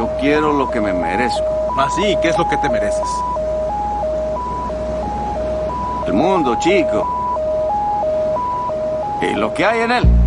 Yo quiero lo que me merezco. Ah, Así, ¿qué es lo que te mereces? El mundo, chico. Y lo que hay en él.